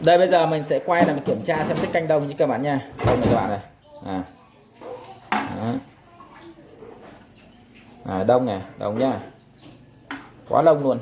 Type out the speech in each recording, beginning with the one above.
đây bây giờ mình sẽ quay là mình kiểm tra xem tiết canh đông như các bạn nha. Đông này các bạn này. À. Đó. À, đông này đông nhá. Quá đông luôn.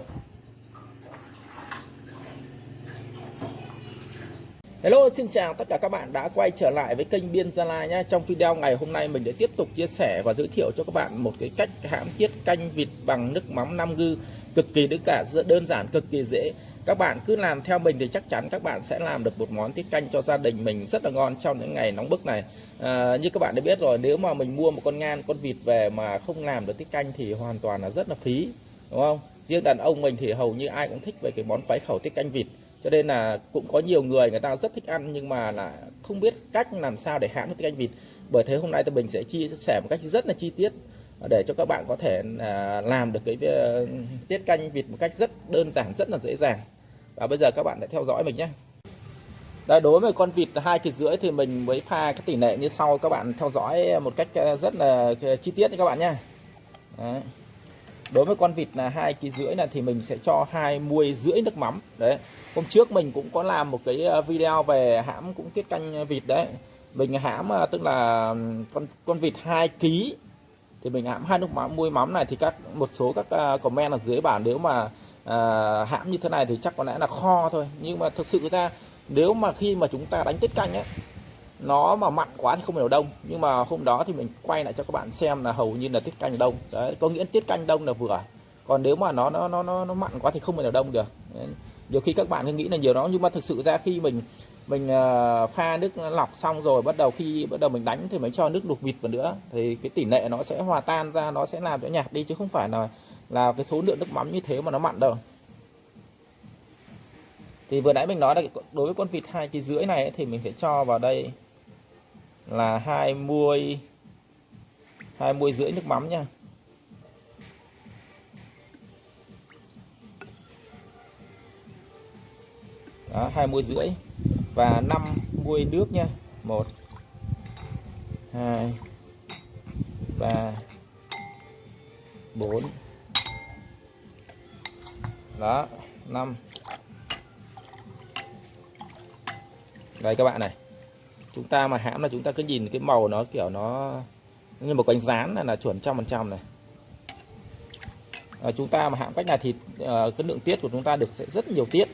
Hello xin chào tất cả các bạn đã quay trở lại với kênh Biên Gia Lai nhé Trong video ngày hôm nay mình sẽ tiếp tục chia sẻ và giới thiệu cho các bạn một cái cách hãm tiết canh vịt bằng nước mắm 5 gư cực kỳ cả đơn giản cực kỳ dễ các bạn cứ làm theo mình thì chắc chắn các bạn sẽ làm được một món tiết canh cho gia đình mình rất là ngon trong những ngày nóng bức này. À, như các bạn đã biết rồi nếu mà mình mua một con ngan con vịt về mà không làm được tiết canh thì hoàn toàn là rất là phí đúng không? Riêng đàn ông mình thì hầu như ai cũng thích về cái món quái khẩu tiết canh vịt. Cho nên là cũng có nhiều người người ta rất thích ăn nhưng mà là không biết cách làm sao để hãm tiết canh vịt. Bởi thế hôm nay thì mình sẽ chia sẻ một cách rất là chi tiết để cho các bạn có thể à, làm được cái ờ, tiết canh vịt một cách rất đơn giản rất là dễ dàng và bây giờ các bạn hãy theo dõi mình nhé. Đây, đối với con vịt hai thịt rưỡi thì mình mới pha cái tỷ lệ như sau các bạn theo dõi à, một cách à, rất là à, chi tiết nha các bạn nhé. Đấy. đối với con vịt là hai kg rưỡi là thì mình sẽ cho hai muôi rưỡi nước mắm. Đấy. Hôm trước mình cũng có làm một cái video về hãm cũng tiết canh vịt đấy. Mình hãm tức là con con vịt 2 kg thì mình hãm hai nước mắm muôi mắm này thì các một số các comment ở dưới bản nếu mà Ờ, hãm như thế này thì chắc có lẽ là kho thôi. Nhưng mà thực sự ra nếu mà khi mà chúng ta đánh tiết canh ấy nó mà mặn quá thì không hiểu đông. Nhưng mà hôm đó thì mình quay lại cho các bạn xem là hầu như là tiết canh đông. Đấy có nghĩa tiết canh đông là vừa. Còn nếu mà nó nó nó nó, nó mặn quá thì không thể đông được. Đấy. nhiều khi các bạn cứ nghĩ là nhiều đó. Nhưng mà thực sự ra khi mình mình ờ, pha nước lọc xong rồi bắt đầu khi bắt đầu mình đánh thì mới cho nước luộc vịt vào nữa thì cái tỷ lệ nó sẽ hòa tan ra nó sẽ làm cho nhạt đi chứ không phải là là cái số lượng nước mắm như thế mà nó mặn đâu. Thì vừa nãy mình nói là đối với con vịt hai kg rưỡi này ấy, thì mình phải cho vào đây là hai muôi hai muôi rưỡi nước mắm nha. Đó hai muôi rưỡi và 50 nước nha. 1 2 3 4 đó 5 đây các bạn này. Chúng ta mà hãm là chúng ta cứ nhìn cái màu nó kiểu nó như một cánh rán là, là chuẩn trăm phần trăm này. À, chúng ta mà hãm cách này thì uh, cái lượng tiết của chúng ta được sẽ rất nhiều tiết.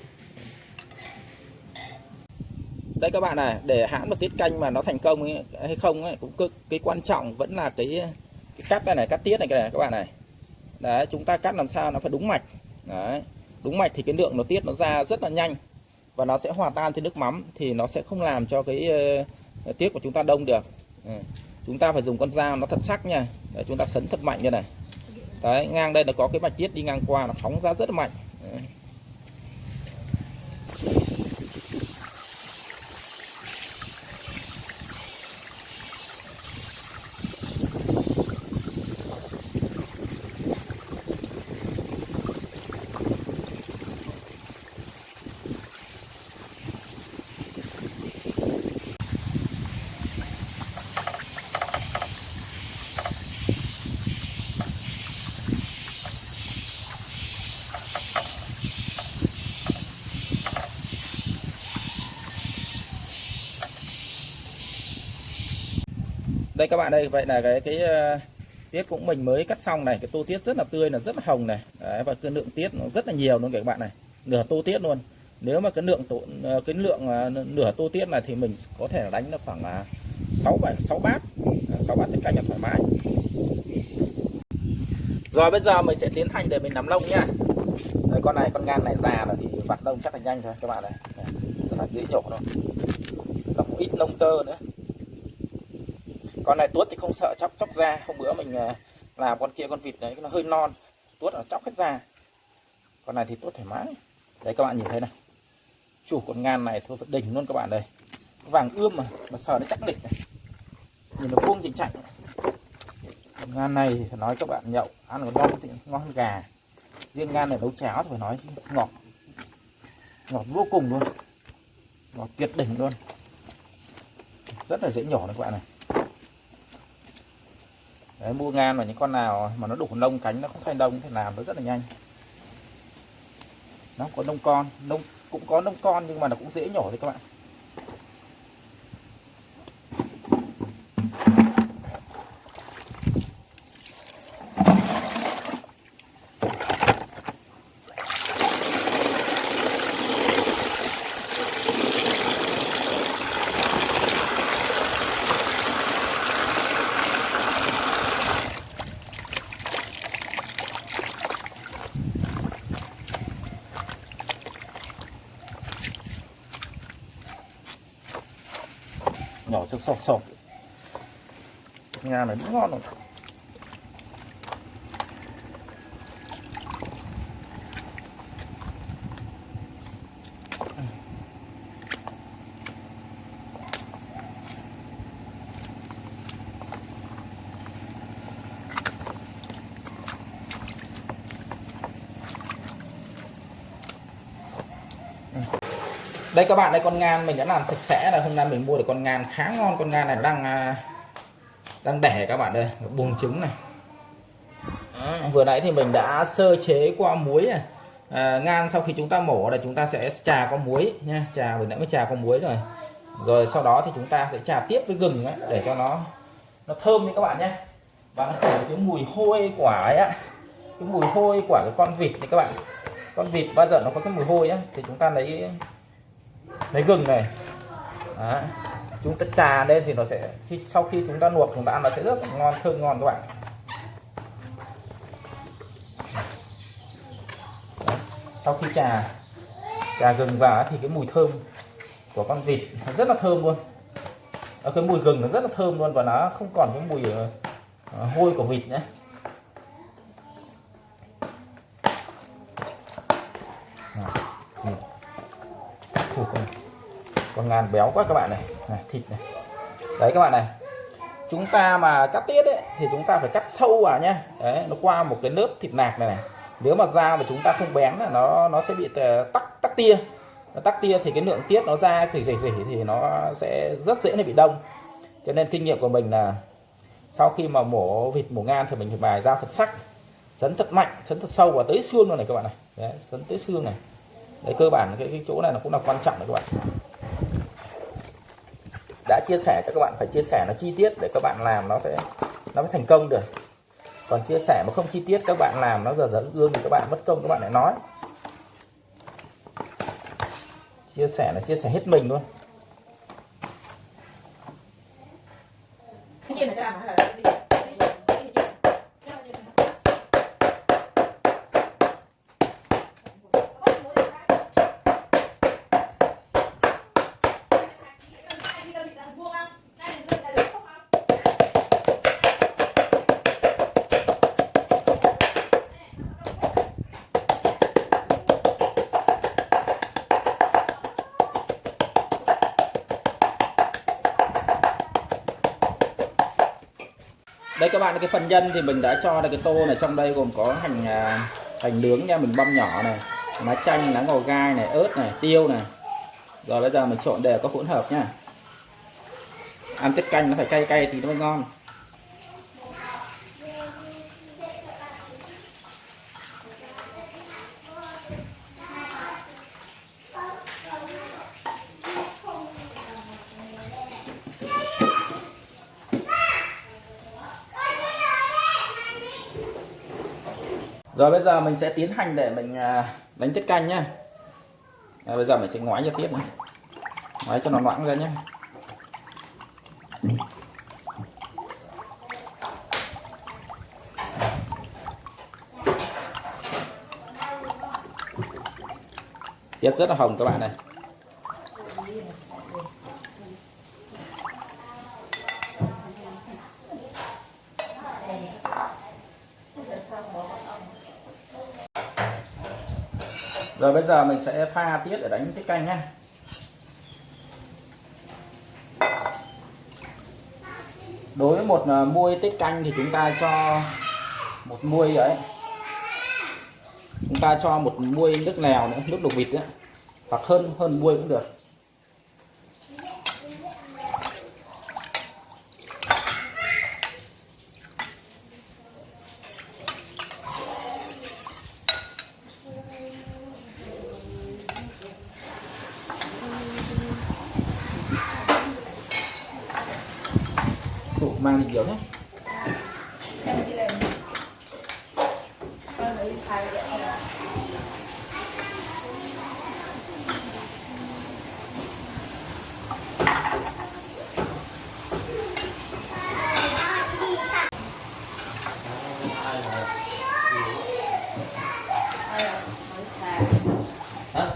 Đây các bạn này để hãm một tiết canh mà nó thành công ấy, hay không ấy, cũng cực cái quan trọng vẫn là cái cái cắt đây này cắt tiết này cái này các bạn này. Đấy chúng ta cắt làm sao nó phải đúng mạch đấy. Đúng mạch thì cái lượng nó tiết nó ra rất là nhanh và nó sẽ hòa tan trên nước mắm thì nó sẽ không làm cho cái uh, tiết của chúng ta đông được. Ừ. chúng ta phải dùng con dao nó thật sắc nha. Để chúng ta sấn thật mạnh như này. Đấy ngang đây là có cái mạch tiết đi ngang qua nó phóng ra rất là mạnh. Đây các bạn đây vậy là cái cái ờ, tiết cũng mình mới cắt xong này. Cái tô tiết rất là tươi là rất là hồng này. Đấy, và cái lượng tiết nó rất là nhiều luôn các bạn này. Nửa tô tiết luôn. Nếu mà cái lượng tổ, ờ, cái lượng ờ, nửa tô tiết này thì mình có thể đánh được khoảng là sáu bảy sáu bát. Sáu bát tiết canh là thoải mái. Rồi bây giờ mình sẽ tiến hành để mình nắm lông nha. Đấy, con này con gan này già rồi thì vặt lông chắc là nhanh thôi các bạn này. Rất là dễ nhổ thôi nó cũng ít lông tơ nữa con này tuốt thì không sợ chóc chóc da. Hôm bữa mình à, làm con kia con vịt đấy, nó hơi non. Tuốt nó chóc hết da. Con này thì tuốt thoải mái. Đấy, các bạn nhìn thấy này. Chủ con ngan này thôi đỉnh luôn các bạn đây vàng ươm mà mà sờ nó chắc đỉnh này. Nhìn nó vuông chỉnh chạnh con ngan này thì phải nói các bạn nhậu, ăn còn ngon thì ngon hơn gà. Riêng ngan này nấu cháo thì phải nói ngọt. Ngọt vô cùng luôn. Ngọt tuyệt đỉnh luôn. Rất là dễ nhỏ đấy các bạn này. Đấy, mua ngan và những con nào mà nó đủ lông cánh nó không thành đông thì làm nó rất là nhanh. Nó có đông con đông cũng có nông con nhưng mà nó cũng dễ nhổ thôi các bạn. Nhỏ cho sọt sọt nhà này cũng ngon rồi đây các bạn đây con ngan mình đã làm sạch sẽ là hôm nay mình mua được con ngan khá ngon. Con ngan này đang à, đang đẻ các bạn đây buồng trứng này. Vừa nãy thì mình đã sơ chế qua muối này. À, ngan sau khi chúng ta mổ là chúng ta sẽ trà qua muối nha. Trà mình đã mới trà qua muối rồi. Rồi sau đó thì chúng ta sẽ trà tiếp với gừng ấy, để cho nó nó thơm nha các bạn nhé. Và nó khử cái mùi hôi quả ấy á? Cái mùi hôi quả cái con vịt này các bạn. Con vịt bao giờ nó có cái mùi hôi á? Thì chúng ta lấy lấy gừng này Đó. chúng ta trà lên thì nó sẽ, khi, sau khi chúng ta luộc, chúng ta ăn nó sẽ rất ngon, thơm ngon các bạn Đó. sau khi trà trà gừng vào thì cái mùi thơm của con vịt nó rất là thơm luôn ở cái mùi gừng nó rất là thơm luôn và nó không còn cái mùi ờ, hôi của vịt nữa Vâng, con ngan béo quá các bạn này. này thịt này. Đấy các bạn này. Chúng ta mà cắt tiết ấy thì chúng ta phải cắt sâu vào nhá. Đấy nó qua một cái lớp thịt nạc này này. Nếu mà dao mà chúng ta không bén là nó nó sẽ bị ờ, tắc tắc tia. Nó tắc tia thì cái lượng tiết nó ra thì rỉ rỉ thì nó sẽ rất dễ nó bị đông. Cho nên kinh nghiệm của mình là sau khi mà mổ vịt mổ ngan thì mình phải bài dao thật sắc sấn thật mạnh sấn thật sâu vào tới xương luôn này các bạn này. Đấy, sấn tới xương này. Đấy cơ bản cái, cái chỗ này nó cũng là quan trọng đấy các bạn đã chia sẻ cho các bạn phải chia sẻ nó chi tiết để các bạn làm nó sẽ nó mới thành công được. Còn chia sẻ mà không chi tiết, các bạn làm nó giờ dẫn gương thì các bạn mất công, các bạn lại nói. Chia sẻ là chia sẻ hết mình luôn. Đây các bạn, cái phần nhân thì mình đã cho là cái tô này trong đây gồm có hành à, hành nướng nha, mình băm nhỏ này, lá chanh, lá ngò gai này, ớt này, tiêu này. Rồi bây giờ mình trộn đều có hỗn hợp nha. Ăn tiết canh nó phải cay cay thì nó mới ngon. Rồi bây giờ mình sẽ tiến hành để mình à, đánh tiết canh nhá. À, bây giờ mình sẽ ngoái cho tiếp này. Ngoái cho nó loãng ra nhé tiết rất là hồng các bạn này. Rồi bây giờ mình sẽ pha tiết để đánh tiết canh nhé. Đối với một ờ, muôi tiết canh thì chúng ta cho một muôi ấy. Chúng ta cho một muôi nước lèo nữa, nước đục vịt nữa hoặc hơn hơn muôi cũng được. Mang đi nhiều nhé em đi lên con lấy xài vậy không ai à lấy xài Hả?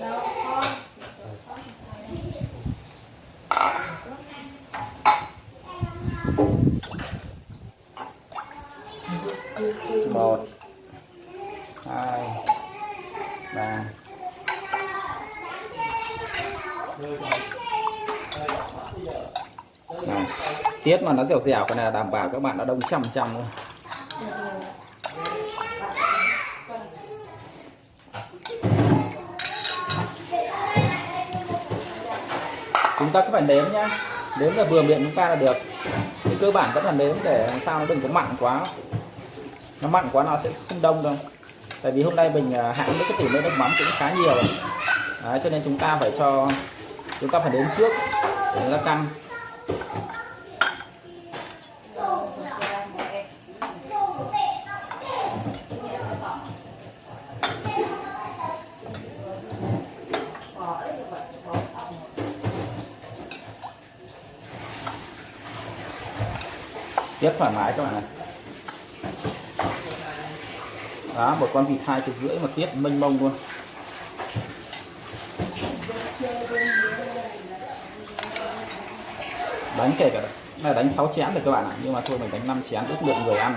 đâu son một hai ba này, tiết mà nó dẻo dẻo cái này là đảm bảo các bạn đã đông trăm trăm luôn. Chúng ta cứ phải nếm nhá. Nếm là vừa miệng chúng ta là được. Thì cơ bản vẫn là nếm để làm sao nó đừng có mặn quá. Nó mặn quá nó sẽ không đông đâu. Tại vì hôm nay mình à, hãng với cái tỷ lệ nước mắm cũng khá nhiều. Đấy, cho nên chúng ta phải cho chúng ta phải đến trước để nó căng rất thoải mái các bạn này đó, một con vịt hai cái rưỡi mà tiết mênh mông luôn. Đánh kể cả này đánh 6 chén được các bạn ạ. Nhưng mà thôi mình đánh 5 chén ước lượng người ăn.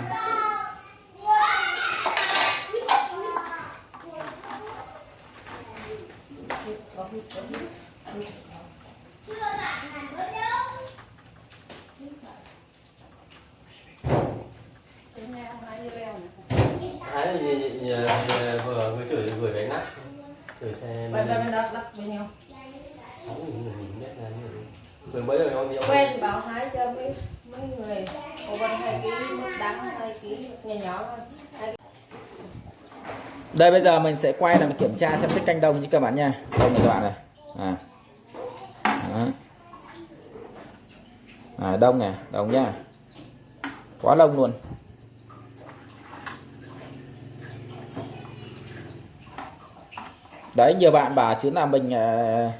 Nhà, vừa mới chửi gửi đánh nát chửi xe Bên đó lắc với nhau. sáu nghìn người nhìn biết là như giờ Quen bảo hái cho mấy mấy người. Cô bên hai ký đắng hai ký nhỏ nhỏ thôi. Đây bây giờ mình sẽ quay là mình kiểm tra xem tiết canh đông như các bạn nha đông này các bạn này à. Đó. À, đông này đông nhá quá lông luôn đấy nhiều bạn bảo chứ là mình ờ,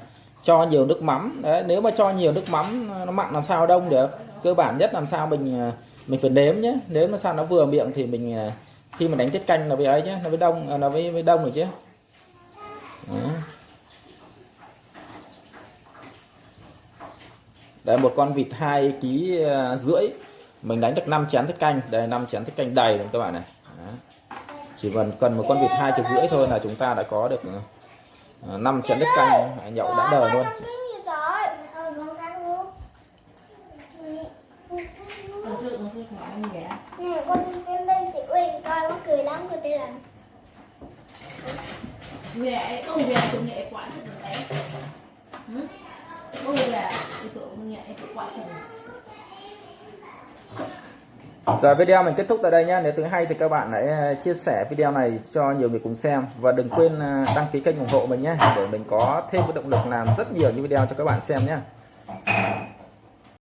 cho nhiều nước mắm. Đấy, nếu mà cho nhiều nước mắm, nó mặn làm sao đông được. Cơ bản nhất làm sao mình à, mình phải nếm nhé. Nếu mà sao nó vừa miệng thì mình à, khi mà đánh tiết canh nó với ấy nhé, nó mới đông à, nó mới mới đông rồi chứ. Đây Đấy, một con vịt hai ký rưỡi. Mình đánh được 5 chén thức canh. Đây 5 chén thức canh đầy rồi các bạn này. Đó. chỉ cần cần một con vịt hai cái rưỡi thôi là chúng ta đã có được à, 5 chén canh nhậu đã đời luôn Lần trước nó. Nè con em lên chị Uyên coi mắc cười lắm cô tên là Ghẻ, ô ghẻ cũng nhẹ quá cho mình đấy. Hử? Ô ghẻ, cái nhẹ cái quá cho. Rồi video mình kết thúc tại đây nhé. Nếu thấy hay thì các bạn hãy ờ, chia sẻ video này cho nhiều người cùng xem và đừng quên ờ, đăng ký kênh ủng hộ mình nhé, để mình có thêm cái động lực làm rất nhiều những video cho các bạn xem nhé.